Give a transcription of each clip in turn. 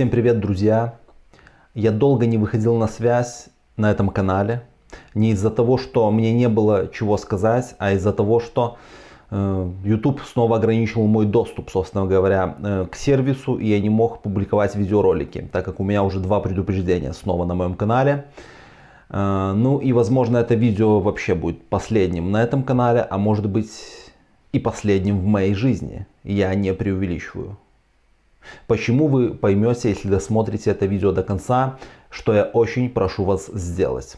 Всем привет, друзья! Я долго не выходил на связь на этом канале. Не из-за того, что мне не было чего сказать, а из-за того, что э, YouTube снова ограничил мой доступ, собственно говоря, э, к сервису, и я не мог публиковать видеоролики, так как у меня уже два предупреждения снова на моем канале. Э, ну и, возможно, это видео вообще будет последним на этом канале, а может быть и последним в моей жизни. Я не преувеличиваю. Почему вы поймете, если досмотрите это видео до конца, что я очень прошу вас сделать.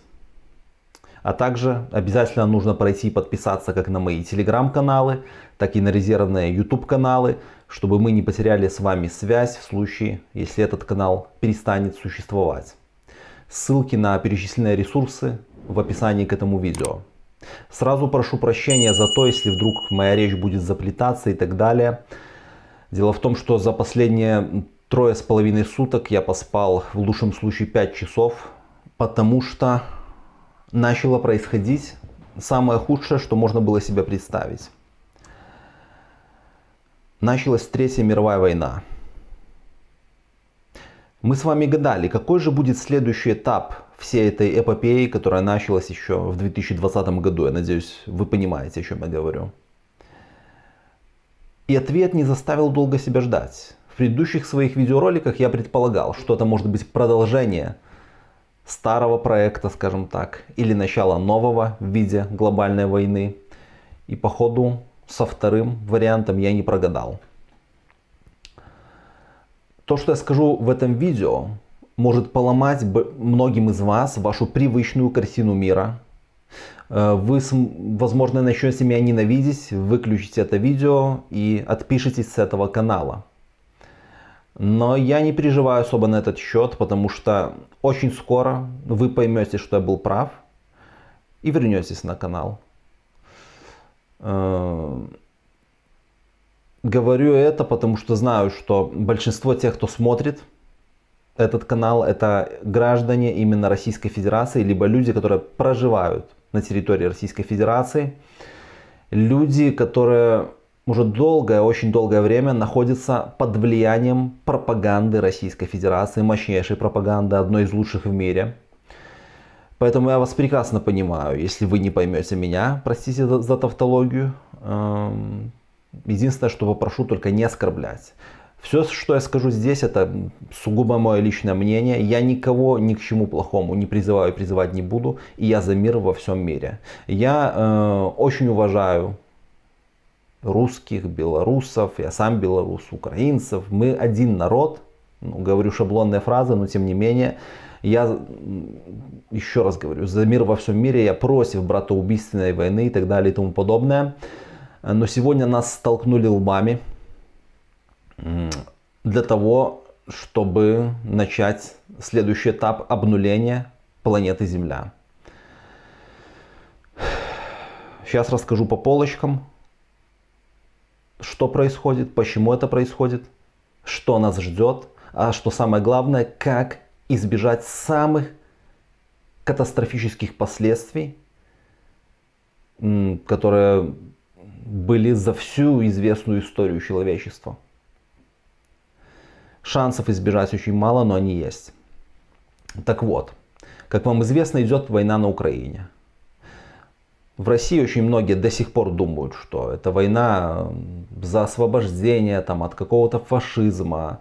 А также обязательно нужно пройти и подписаться как на мои телеграм-каналы, так и на резервные YouTube каналы, чтобы мы не потеряли с вами связь в случае, если этот канал перестанет существовать. Ссылки на перечисленные ресурсы в описании к этому видео. Сразу прошу прощения за то, если вдруг моя речь будет заплетаться и так далее. Дело в том, что за последние трое с половиной суток я поспал в лучшем случае 5 часов, потому что начало происходить самое худшее, что можно было себе представить. Началась Третья мировая война. Мы с вами гадали, какой же будет следующий этап всей этой эпопеи, которая началась еще в 2020 году. Я надеюсь, вы понимаете, о чем я говорю. И ответ не заставил долго себя ждать. В предыдущих своих видеороликах я предполагал, что это может быть продолжение старого проекта, скажем так, или начало нового в виде глобальной войны. И по ходу со вторым вариантом я не прогадал. То, что я скажу в этом видео, может поломать многим из вас вашу привычную картину мира, вы, возможно, начнете меня ненавидеть, выключите это видео и отпишитесь с этого канала. Но я не переживаю особо на этот счет, потому что очень скоро вы поймете, что я был прав и вернетесь на канал. Э, говорю это, потому что знаю, что большинство тех, кто смотрит этот канал, это граждане именно Российской Федерации, либо люди, которые проживают на территории Российской Федерации. Люди, которые уже долгое, очень долгое время находятся под влиянием пропаганды Российской Федерации, мощнейшей пропаганды, одной из лучших в мире. Поэтому я вас прекрасно понимаю, если вы не поймете меня, простите за, за тавтологию. Эм, единственное, что попрошу, только не оскорблять. Все, что я скажу здесь, это сугубо мое личное мнение. Я никого ни к чему плохому не призываю и призывать не буду. И я за мир во всем мире. Я э, очень уважаю русских, белорусов, я сам белорус, украинцев. Мы один народ. Ну, говорю шаблонные фразы, но тем не менее. Я еще раз говорю, за мир во всем мире, я против братоубийственной войны и так далее и тому подобное. Но сегодня нас столкнули лбами для того, чтобы начать следующий этап обнуления планеты Земля. Сейчас расскажу по полочкам, что происходит, почему это происходит, что нас ждет, а что самое главное, как избежать самых катастрофических последствий, которые были за всю известную историю человечества. Шансов избежать очень мало, но они есть. Так вот, как вам известно, идет война на Украине. В России очень многие до сих пор думают, что это война за освобождение там, от какого-то фашизма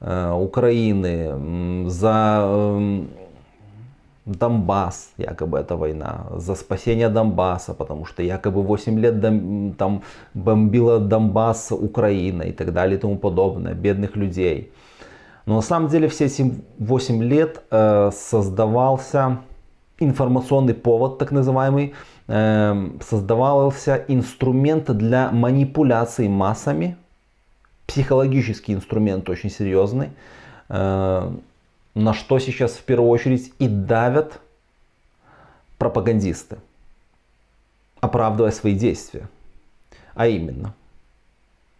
э, Украины, за э, Донбасс, якобы это война, за спасение Донбасса, потому что якобы 8 лет дом, там бомбила Донбасс Украина и так далее и тому подобное, бедных людей. Но на самом деле все эти 8 лет э, создавался информационный повод, так называемый, э, создавался инструмент для манипуляции массами, психологический инструмент очень серьезный, э, на что сейчас в первую очередь и давят пропагандисты, оправдывая свои действия. А именно,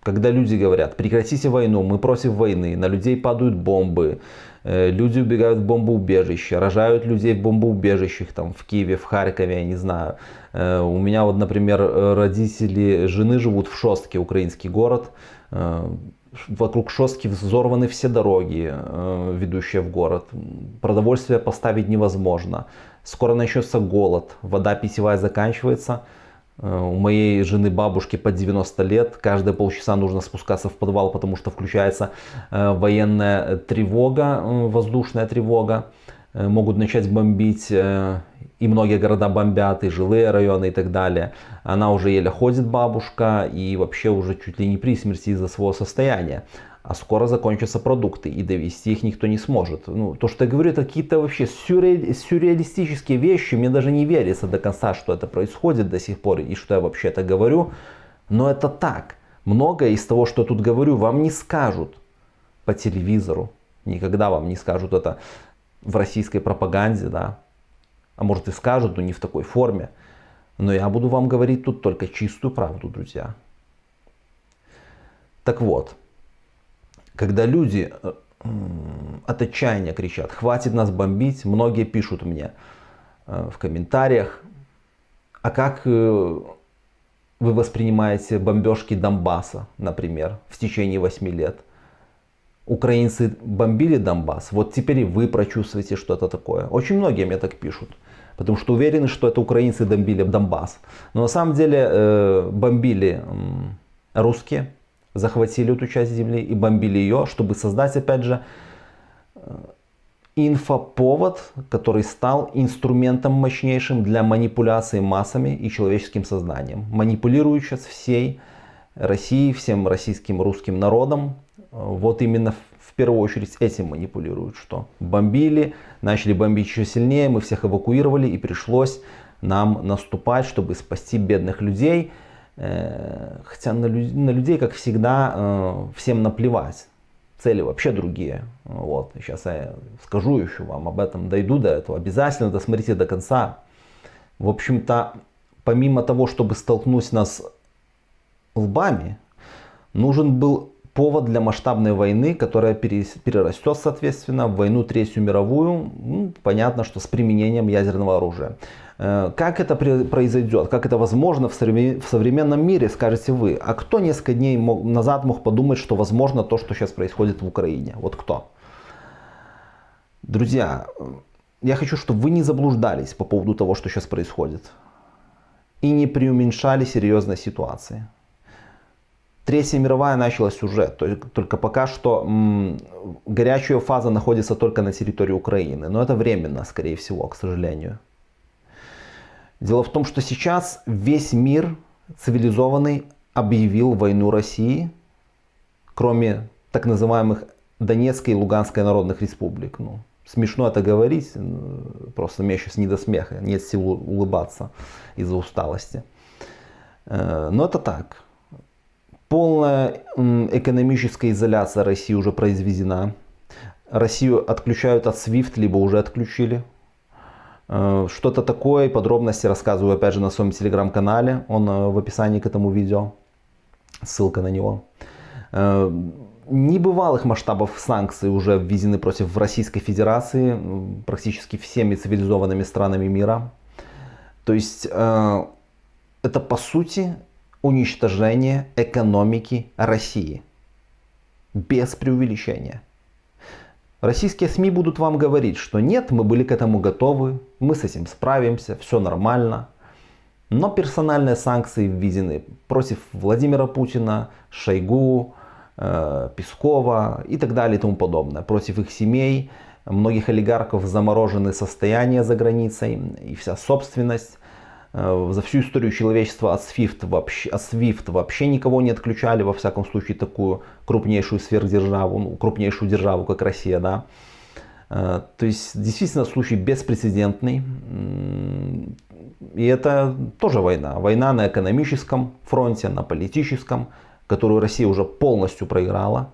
когда люди говорят, прекратите войну, мы против войны, на людей падают бомбы, э, люди убегают в бомбоубежище, рожают людей в бомбоубежищах, там в Киеве, в Харькове, я не знаю. Э, у меня вот, например, родители жены живут в Шостке, украинский город, Вокруг Шостки взорваны все дороги, ведущие в город. Продовольствие поставить невозможно. Скоро начнется голод, вода питьевая заканчивается. У моей жены бабушки под 90 лет. Каждые полчаса нужно спускаться в подвал, потому что включается военная тревога, воздушная тревога. Могут начать бомбить и многие города бомбят, и жилые районы и так далее. Она уже еле ходит, бабушка, и вообще уже чуть ли не при смерти из-за своего состояния. А скоро закончатся продукты, и довести их никто не сможет. Ну, то, что я говорю, это какие-то вообще сюрре... сюрреалистические вещи. Мне даже не верится до конца, что это происходит до сих пор, и что я вообще это говорю. Но это так. Многое из того, что я тут говорю, вам не скажут по телевизору. Никогда вам не скажут это в российской пропаганде, да, а может и скажут, но не в такой форме. Но я буду вам говорить тут только чистую правду, друзья. Так вот, когда люди э, от отчаяния кричат, хватит нас бомбить, многие пишут мне э, в комментариях, а как э, вы воспринимаете бомбежки Донбасса, например, в течение 8 лет? Украинцы бомбили Донбасс, вот теперь вы прочувствуете что-то такое. Очень многие мне так пишут потому что уверены, что это украинцы бомбили Донбасс. Но на самом деле э, бомбили э, русские, захватили эту часть земли и бомбили ее, чтобы создать, опять же, э, инфоповод, который стал инструментом мощнейшим для манипуляции массами и человеческим сознанием. Манипулируют сейчас всей Россией, всем российским русским народом. Вот именно в первую очередь этим манипулируют, что бомбили, начали бомбить еще сильнее, мы всех эвакуировали и пришлось нам наступать, чтобы спасти бедных людей. Э, хотя на, на людей, как всегда, э, всем наплевать. Цели вообще другие. Вот. Сейчас я скажу еще вам об этом, дойду до этого. Обязательно досмотрите до конца. В общем-то, помимо того, чтобы столкнуть нас лбами, нужен был повод для масштабной войны, которая перерастет, соответственно, в войну Третью мировую, ну, понятно, что с применением ядерного оружия. Э, как это произойдет, как это возможно в современном мире, скажете вы. А кто несколько дней назад мог подумать, что возможно то, что сейчас происходит в Украине? Вот кто? Друзья, я хочу, чтобы вы не заблуждались по поводу того, что сейчас происходит. И не преуменьшали серьезной ситуации. Третья мировая началась уже, только пока что м, горячая фаза находится только на территории Украины, но это временно, скорее всего, к сожалению. Дело в том, что сейчас весь мир цивилизованный объявил войну России, кроме так называемых Донецкой и Луганской народных республик. Ну, смешно это говорить, просто мне сейчас не до смеха, нет сил улыбаться из-за усталости. Э, но это так. Полная экономическая изоляция России уже произведена. Россию отключают от SWIFT, либо уже отключили. Э, что-то такое, подробности рассказываю опять же на своем телеграм-канале. Он э, в описании к этому видео. Ссылка на него. Э, небывалых масштабов санкций уже введены против Российской Федерации практически всеми цивилизованными странами мира. То есть это по сути уничтожение экономики России. Без преувеличения. Российские СМИ будут вам говорить, что нет, мы были к этому готовы, мы с этим справимся, все нормально. Но персональные санкции введены против Владимира Путина, Шойгу, э, Пескова и так далее и тому подобное. Против их семей, многих олигархов заморожены состояния за границей и вся собственность. Э, за всю историю человечества от SWIFT, вообще, от SWIFT вообще никого не отключали, во всяком случае, такую крупнейшую сверхдержаву, ну, крупнейшую державу, как Россия, да. Э, то есть, действительно, случай беспрецедентный. И это тоже война. Война на экономическом фронте, на политическом, которую Россия уже полностью проиграла.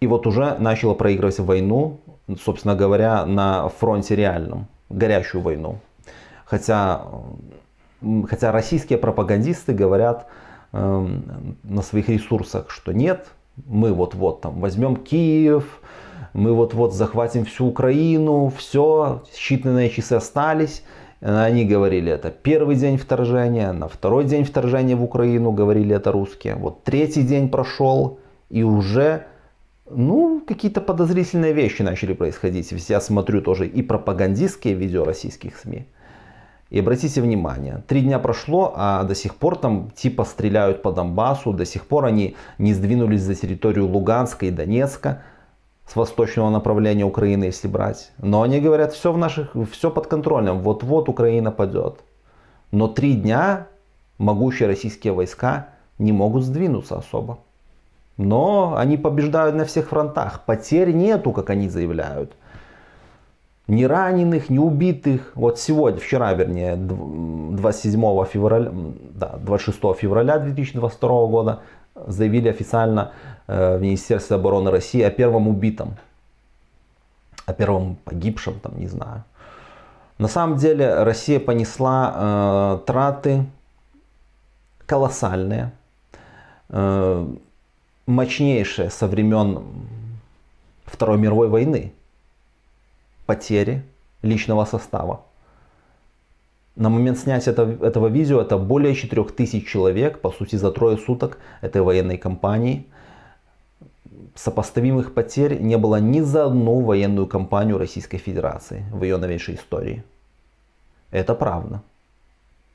И вот уже начала проигрывать войну, собственно говоря, на фронте реальном, горячую войну. Хотя, хотя российские пропагандисты говорят э, на своих ресурсах, что нет, мы вот-вот там возьмем Киев, мы вот-вот захватим всю Украину, все, считанные часы остались, Они говорили это первый день вторжения, на второй день вторжения в Украину говорили это русские. Вот третий день прошел и уже ну, какие-то подозрительные вещи начали происходить. Я смотрю тоже и пропагандистские видео российских СМИ. И обратите внимание, три дня прошло, а до сих пор там типа стреляют по Донбассу, до сих пор они не сдвинулись за территорию Луганска и Донецка, с восточного направления Украины, если брать. Но они говорят, все, в наших, все под контролем, вот-вот Украина падет. Но три дня могущие российские войска не могут сдвинуться особо. Но они побеждают на всех фронтах. Потерь нету, как они заявляют ни раненых, ни убитых. Вот сегодня, вчера, вернее, 27 февраля, да, 26 февраля 2022 года заявили официально э, в Министерстве обороны России о первом убитом, о первом погибшем, там, не знаю. На самом деле Россия понесла э, траты колоссальные, э, мощнейшие со времен Второй мировой войны потери личного состава. На момент снятия этого, этого видео это более 4000 человек, по сути за трое суток этой военной кампании. Сопоставимых потерь не было ни за одну военную кампанию Российской Федерации в ее новейшей истории. Это правда.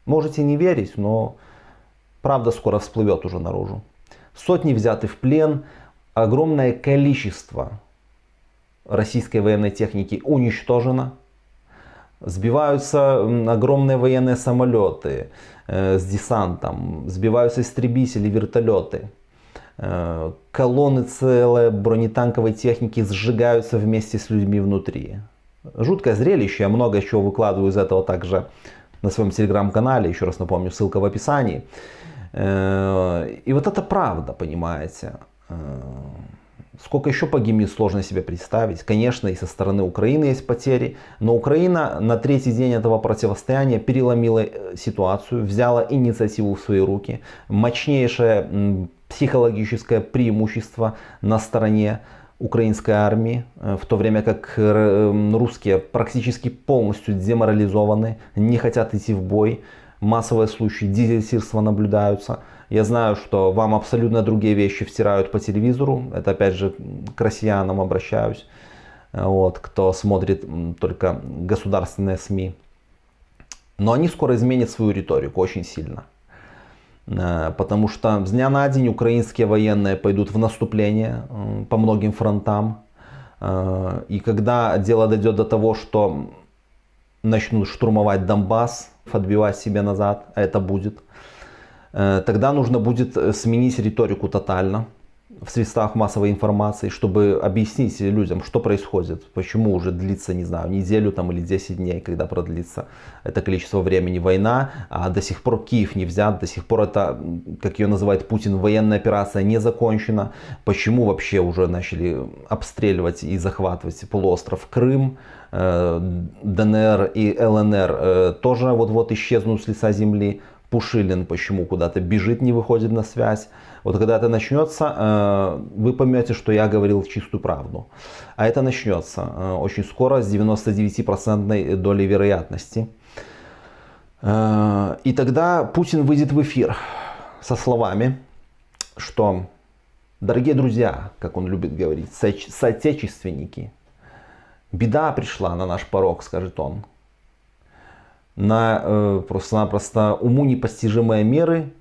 Можете не верить, но правда скоро всплывет уже наружу. Сотни взяты в плен, огромное количество российской военной техники уничтожено. Сбиваются огромные военные самолеты э, с десантом, сбиваются истребители, вертолеты. Э, колонны целой бронетанковой техники сжигаются вместе с людьми внутри. Жуткое зрелище, я много чего выкладываю из этого также на своем телеграм-канале, еще раз напомню, ссылка в описании. Э, и вот это правда, понимаете. Сколько еще погибнет, сложно себе представить. Конечно, и со стороны Украины есть потери, но Украина на третий день этого противостояния переломила э, ситуацию, взяла инициативу в свои руки. Мощнейшее психологическое преимущество на стороне украинской армии, э, в то время как э, русские практически полностью деморализованы, не хотят идти в бой. Массовые случаи дезертирства наблюдаются. Я знаю, что вам абсолютно другие вещи втирают по телевизору. Это опять же к россиянам обращаюсь, вот, кто смотрит только государственные СМИ. Но они скоро изменят свою риторику очень сильно. Э, потому что с дня на день украинские военные пойдут в наступление по многим фронтам. Э, и когда дело дойдет до того, что начнут штурмовать Донбасс, отбивать себе назад, а это будет, Э, тогда нужно будет э, сменить риторику тотально в средствах массовой информации, чтобы объяснить людям, что происходит, почему уже длится, не знаю, неделю там или 10 дней, когда продлится это количество времени война, а до сих пор Киев не взят, до сих пор это, как ее называет Путин, военная операция не закончена, почему вообще уже начали обстреливать и захватывать полуостров Крым, э, ДНР и ЛНР тоже вот-вот исчезнут с лица земли, Пушилин почему куда-то бежит, не выходит на связь. Вот когда это начнется, э, вы поймете, что я говорил чистую правду. А это начнется э, очень скоро с 99% долей вероятности. Э, и тогда Путин выйдет в эфир со словами, что, дорогие друзья, как он любит говорить, соотечественники, беда пришла на наш порог, скажет он на э, просто-напросто уму непостижимые меры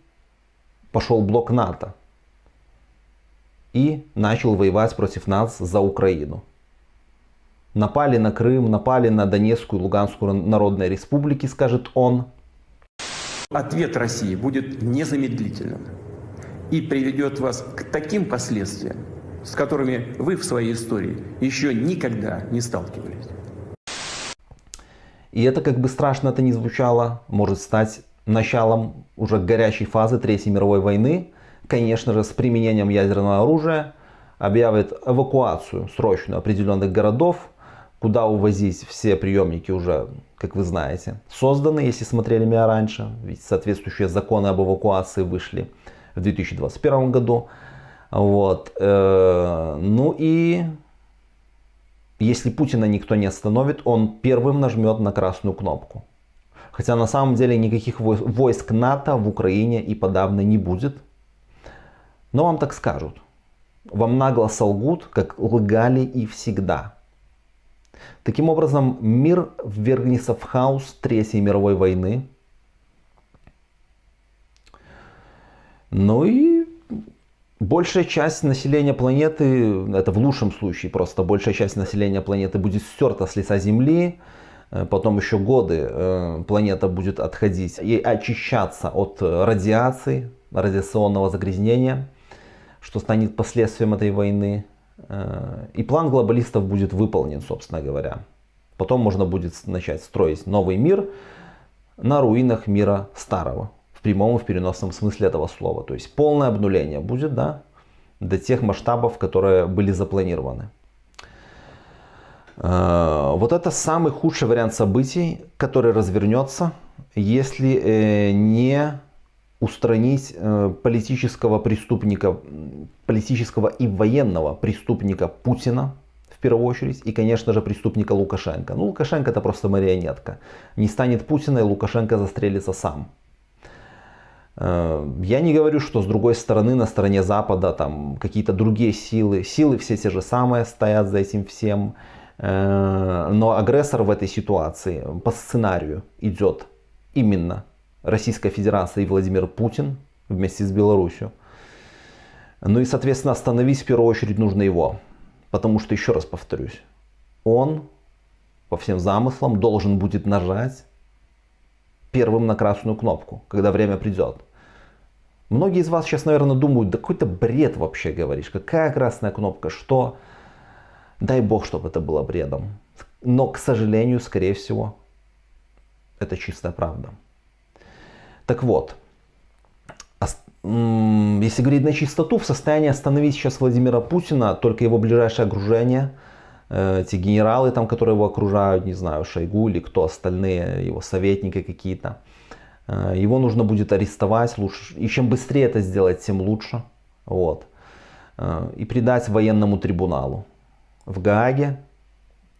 пошел блок НАТО и начал воевать против нас за Украину. Напали на Крым, напали на Донецкую и Луганскую народные республики, скажет он. Ответ России будет незамедлительным и приведет вас к таким последствиям, с которыми вы в своей истории еще никогда не сталкивались. И это, как бы страшно это ни звучало, может стать началом уже горячей фазы Третьей мировой войны. Конечно же, с применением ядерного оружия объявит эвакуацию срочную определенных городов, куда увозить все приемники уже, как вы знаете, созданы, если смотрели меня раньше. Ведь соответствующие законы об эвакуации вышли в 2021 году. Вот. Э, ну и если Путина никто не остановит, он первым нажмет на красную кнопку. Хотя на самом деле никаких войск НАТО в Украине и подавно не будет. Но вам так скажут. Вам нагло солгут, как лгали и всегда. Таким образом, мир ввергнется в хаос Третьей мировой войны. Ну и большая часть населения планеты, это в лучшем случае, просто большая часть населения планеты будет стерта с лица Земли. Э, потом еще годы э, планета будет отходить и очищаться от радиации, радиационного загрязнения, что станет последствием этой войны. Э, и план глобалистов будет выполнен, собственно говоря. Потом можно будет начать строить новый мир на руинах мира старого. В прямом и в переносном смысле этого слова. То есть полное обнуление будет да, до тех масштабов, которые были запланированы. Э, вот это самый худший вариант событий, который развернется, если э, не устранить э, политического преступника, политического и военного преступника Путина, в первую очередь, и, конечно же, преступника Лукашенко. Ну, Лукашенко это просто марионетка. Не станет Путина, и Лукашенко застрелится сам. Я не говорю, что с другой стороны, на стороне Запада, там какие-то другие силы. Силы все те же самые стоят за этим всем. Э, но агрессор в этой ситуации по сценарию идет именно Российская Федерация и Владимир Путин вместе с Беларусью. Ну и, соответственно, остановить в первую очередь нужно его. Потому что, еще раз повторюсь, он по всем замыслам должен будет нажать первым на красную кнопку, когда время придет. Многие из вас сейчас, наверное, думают, да какой-то бред вообще говоришь. Какая красная кнопка, что? Дай бог, чтобы это было бредом. Но, к сожалению, скорее всего, это чистая правда. Так вот, если говорить на чистоту, в состоянии остановить сейчас Владимира Путина только его ближайшее окружение, э, те генералы, там, которые его окружают, не знаю, Шойгу или кто остальные, его советники какие-то. Э, его нужно будет арестовать, лучше, и чем быстрее это сделать, тем лучше. Вот. Э, и предать военному трибуналу в Гааге,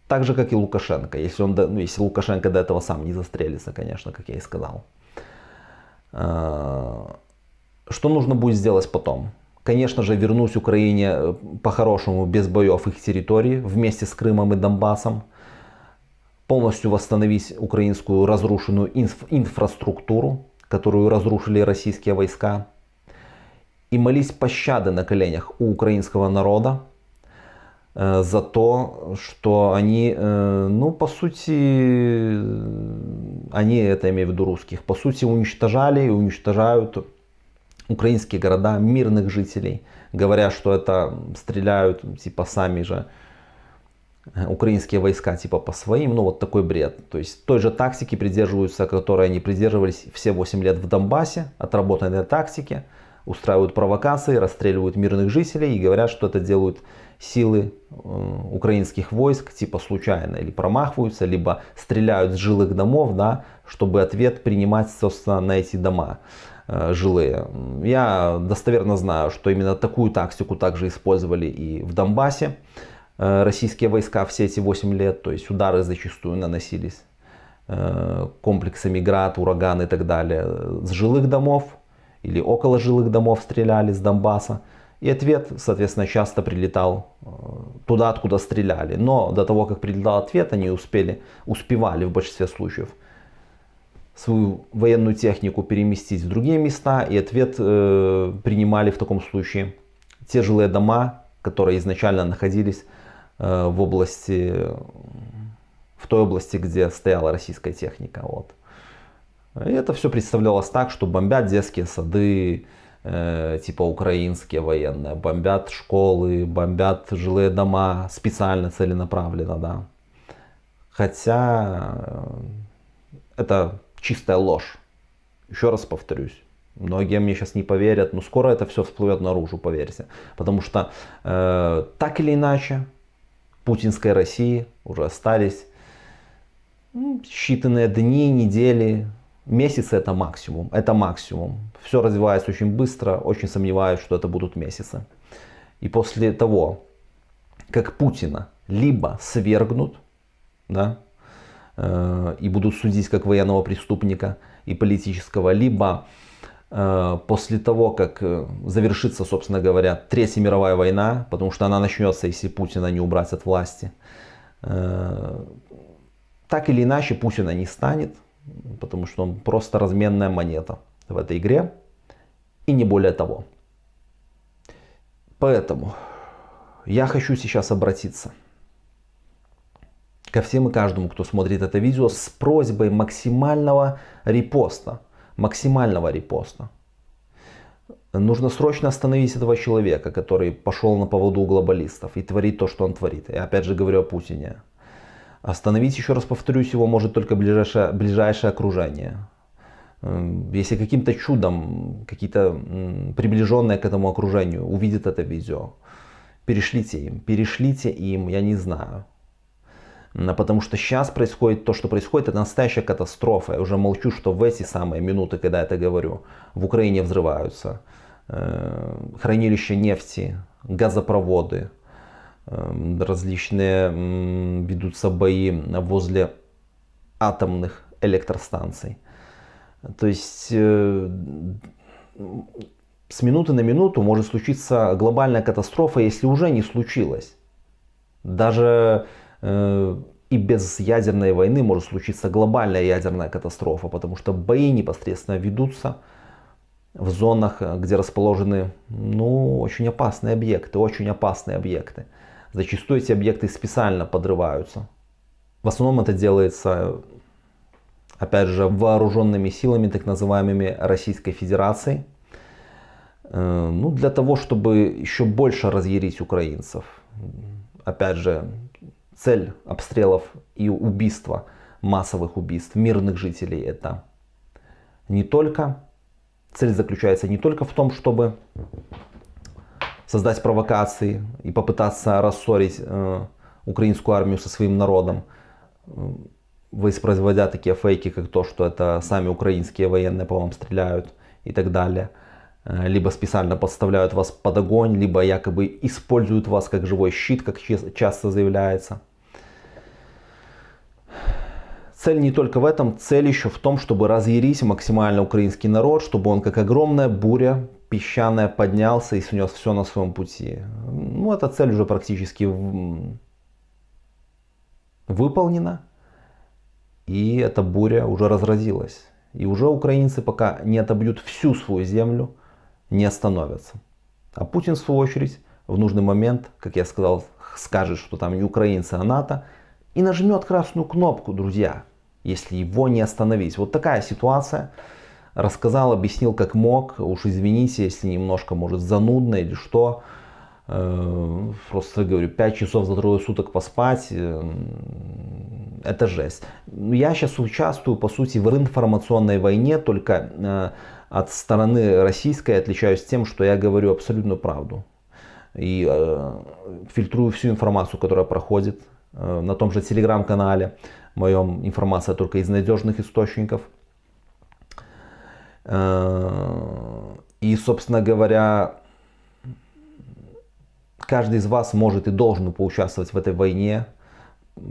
так же, как и Лукашенко, если, он, ну, если Лукашенко до этого сам не застрелится, конечно, как я и сказал. Э, что нужно будет сделать потом? Конечно же, вернуть Украине э, по-хорошему без боев их территории вместе с Крымом и Донбассом. Полностью восстановить украинскую разрушенную инф инфраструктуру, которую разрушили российские войска. И молить пощады на коленях у украинского народа за то, что они, ну, по сути, они, это имею в виду русских, по сути уничтожали и уничтожают украинские города, мирных жителей, говоря, что это стреляют типа сами же э, украинские войска типа по своим, ну вот такой бред. То есть той же тактики придерживаются, которой они придерживались все 8 лет в Донбассе, отработанной тактики, устраивают провокации, расстреливают мирных жителей и говорят, что это делают силы э, украинских войск типа случайно или промахиваются, либо стреляют с жилых домов, да, чтобы ответ принимать, собственно, на эти дома э, жилые. Я достоверно знаю, что именно такую тактику также использовали и в Донбассе э, российские войска все эти 8 лет, то есть удары зачастую наносились комплексами град, ураган и так далее с жилых домов или около жилых домов стреляли с Донбасса. И ответ, соответственно, часто прилетал э, туда, откуда стреляли. Но до того, как прилетал ответ, они успели, успевали в большинстве случаев свою военную технику переместить в другие места. И ответ э, принимали в таком случае те жилые дома, которые изначально находились э, в области, в той области, где стояла российская техника. Вот. И это все представлялось так, что бомбят детские сады, Э, типа украинские военные, бомбят школы, бомбят жилые дома специально, целенаправленно, да. Хотя э, это чистая ложь. Еще раз повторюсь. Многие мне сейчас не поверят, но скоро это все всплывет наружу, поверьте. Потому что э, так или иначе, путинской России уже остались ну, считанные дни, недели, Месяцы это максимум, это максимум. Все развивается очень быстро, очень сомневаюсь, что это будут месяцы. И после того, как Путина либо свергнут, да, э, и будут судить как военного преступника и политического, либо э, после того, как э, завершится, собственно говоря, Третья мировая война, потому что она начнется, если Путина не убрать от власти, э, так или иначе Путина не станет, потому что он просто разменная монета в этой игре и не более того. Поэтому я хочу сейчас обратиться ко всем и каждому, кто смотрит это видео, с просьбой максимального репоста. Максимального репоста. Нужно срочно остановить этого человека, который пошел на поводу у глобалистов и творит то, что он творит. Я опять же говорю о Путине. Остановить, еще раз повторюсь, его может только ближайшее, ближайшее окружение. Если каким-то чудом какие-то приближенные к этому окружению увидят это видео, перешлите им, перешлите им, я не знаю. Потому что сейчас происходит то, что происходит, это настоящая катастрофа. Я уже молчу, что в эти самые минуты, когда я это говорю, в Украине взрываются э, хранилища нефти, газопроводы, различные ведутся бои возле атомных электростанций. То есть э, с минуты на минуту может случиться глобальная катастрофа, если уже не случилось. Даже э, и без ядерной войны может случиться глобальная ядерная катастрофа, потому что бои непосредственно ведутся в зонах, где расположены ну, очень опасные объекты, очень опасные объекты. Зачастую эти объекты специально подрываются. В основном это делается, опять же, вооруженными силами так называемыми Российской Федерации – Э, ну, для того, чтобы еще больше разъярить украинцев. Опять же, цель обстрелов и убийства, массовых убийств мирных жителей это не только, цель заключается не только в том, чтобы создать провокации и попытаться рассорить э, украинскую армию со своим народом, э, воспроизводя такие фейки, как то, что это сами украинские военные по вам стреляют и так далее – Э, либо специально подставляют вас под огонь, либо якобы используют вас как живой щит, как часто заявляется. Цель не только в этом, цель еще в том, чтобы разъярить максимально украинский народ, чтобы он как огромная буря песчаная поднялся и снес все на своем пути. Ну, эта цель уже практически выполнена. И эта буря уже разразилась. И уже украинцы пока не отобьют всю свою землю, не остановятся. А Путин, в свою очередь, в нужный момент, как я сказал, скажет, что там не украинцы, а НАТО, и нажмет красную кнопку, друзья, если его не остановить. Вот такая ситуация. Рассказал, объяснил как мог. Уж извините, если немножко, может, занудно или что. Э, просто говорю, 5 часов за трое суток поспать, э, это жесть. Я сейчас участвую, по сути, в информационной войне, только э, от стороны российской отличаюсь тем, что я говорю абсолютную правду. И фильтрую всю информацию, которая проходит на том же телеграм-канале. Моем информация только из надежных источников. Э, и, собственно говоря, каждый из вас может и должен поучаствовать в этой войне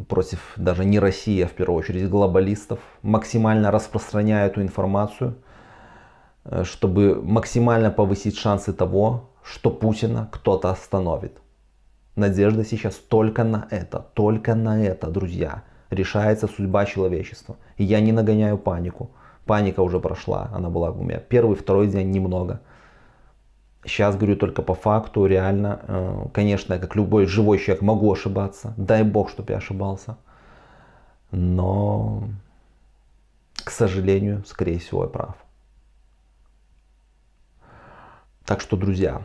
против даже не России, а в первую очередь глобалистов, максимально распространяя эту информацию – Э, чтобы максимально повысить шансы того, что Путина кто-то остановит. Надежда сейчас только на это, только на это, друзья. Решается судьба человечества. И я не нагоняю панику. Паника уже прошла, она была у меня первый, второй день немного. Сейчас говорю только по факту, реально. Э, конечно, я как любой живой человек могу ошибаться. Дай бог, чтобы я ошибался. Но, к сожалению, скорее всего, я прав. Так что, друзья,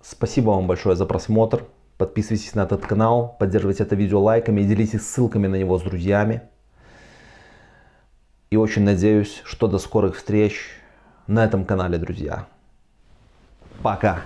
спасибо вам большое за просмотр. Подписывайтесь на этот канал, поддерживайте это видео лайками и делитесь ссылками на него с друзьями. И очень надеюсь, что до скорых встреч на этом канале, друзья. Пока!